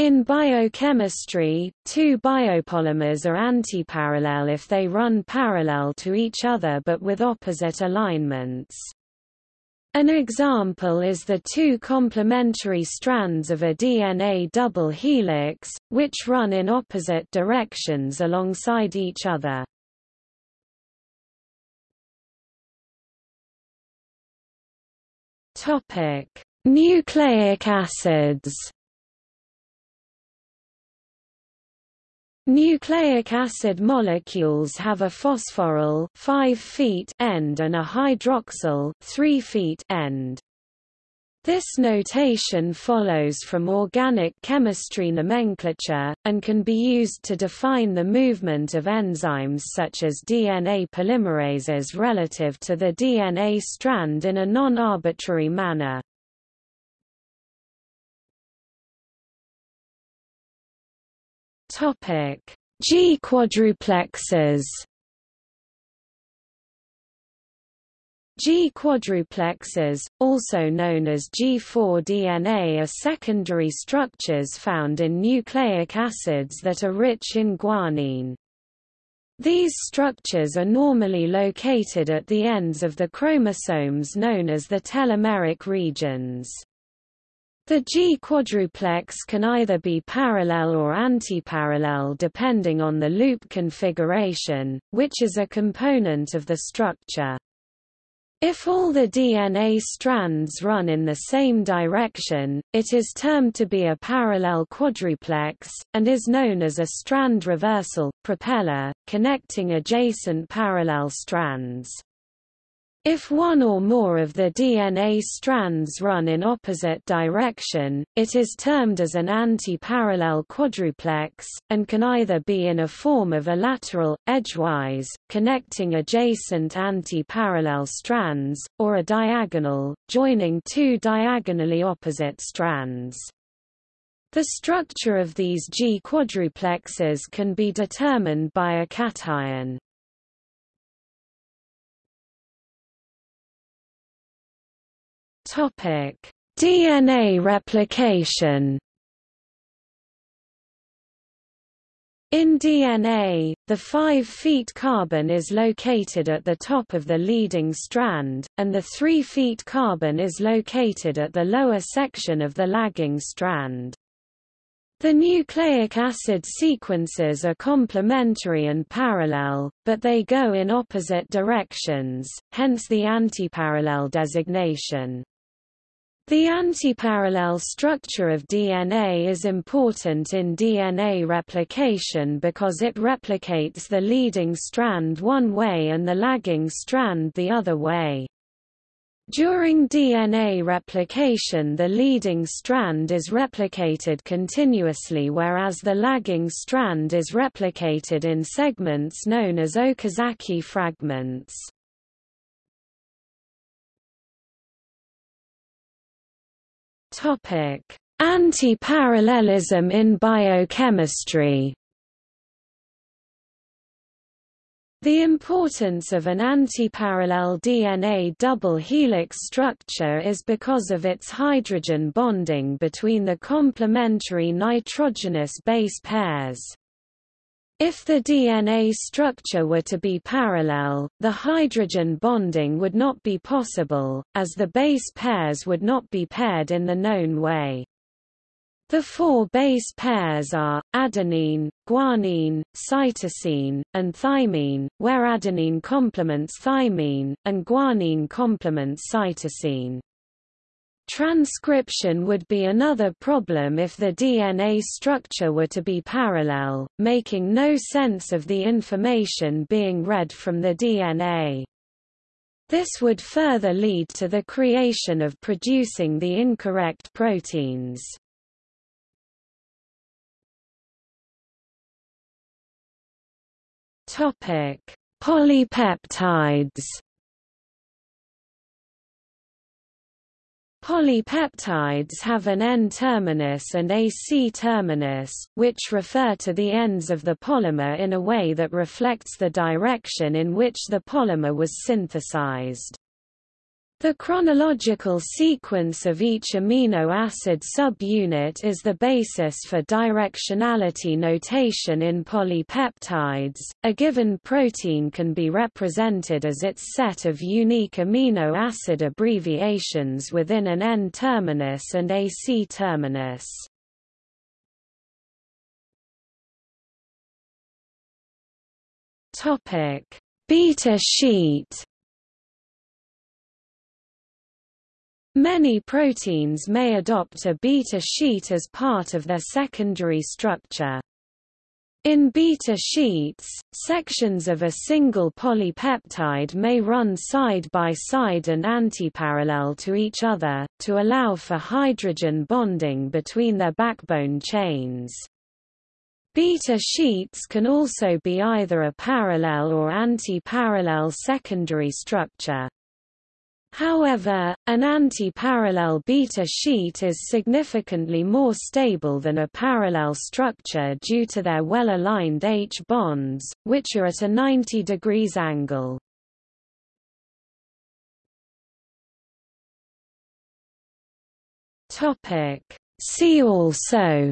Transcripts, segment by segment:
In biochemistry, two biopolymers are antiparallel if they run parallel to each other but with opposite alignments. An example is the two complementary strands of a DNA double helix, which run in opposite directions alongside each other. Nucleic acids Nucleic acid molecules have a phosphoryl 5 feet end and a hydroxyl 3 feet end. This notation follows from organic chemistry nomenclature, and can be used to define the movement of enzymes such as DNA polymerases relative to the DNA strand in a non-arbitrary manner. Topic: G quadruplexes. G quadruplexes, also known as G4 DNA are secondary structures found in nucleic acids that are rich in guanine. These structures are normally located at the ends of the chromosomes known as the telomeric regions. The G quadruplex can either be parallel or antiparallel depending on the loop configuration, which is a component of the structure. If all the DNA strands run in the same direction, it is termed to be a parallel quadruplex, and is known as a strand reversal propeller, connecting adjacent parallel strands. If one or more of the DNA strands run in opposite direction, it is termed as an anti-parallel quadruplex, and can either be in a form of a lateral, edgewise, connecting adjacent anti-parallel strands, or a diagonal, joining two diagonally opposite strands. The structure of these G quadruplexes can be determined by a cation. Topic: DNA replication. In DNA, the 5 feet carbon is located at the top of the leading strand, and the 3 feet carbon is located at the lower section of the lagging strand. The nucleic acid sequences are complementary and parallel, but they go in opposite directions, hence the antiparallel designation. The antiparallel structure of DNA is important in DNA replication because it replicates the leading strand one way and the lagging strand the other way. During DNA replication the leading strand is replicated continuously whereas the lagging strand is replicated in segments known as Okazaki fragments. Anti-parallelism in biochemistry. The importance of an antiparallel DNA double helix structure is because of its hydrogen bonding between the complementary nitrogenous base pairs. If the DNA structure were to be parallel, the hydrogen bonding would not be possible, as the base pairs would not be paired in the known way. The four base pairs are, adenine, guanine, cytosine, and thymine, where adenine complements thymine, and guanine complements cytosine. Transcription would be another problem if the DNA structure were to be parallel, making no sense of the information being read from the DNA. This would further lead to the creation of producing the incorrect proteins. Polypeptides Polypeptides have an N-terminus and a C-terminus, which refer to the ends of the polymer in a way that reflects the direction in which the polymer was synthesized. The chronological sequence of each amino acid subunit is the basis for directionality notation in polypeptides. A given protein can be represented as its set of unique amino acid abbreviations within an N-terminus and a C-terminus. Topic: Beta sheet Many proteins may adopt a beta sheet as part of their secondary structure. In beta sheets, sections of a single polypeptide may run side by side and antiparallel to each other, to allow for hydrogen bonding between their backbone chains. Beta sheets can also be either a parallel or anti-parallel secondary structure. However, an anti-parallel beta sheet is significantly more stable than a parallel structure due to their well-aligned H bonds, which are at a 90 degrees angle. See also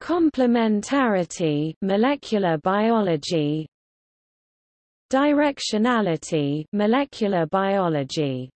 Complementarity molecular biology Directionality molecular biology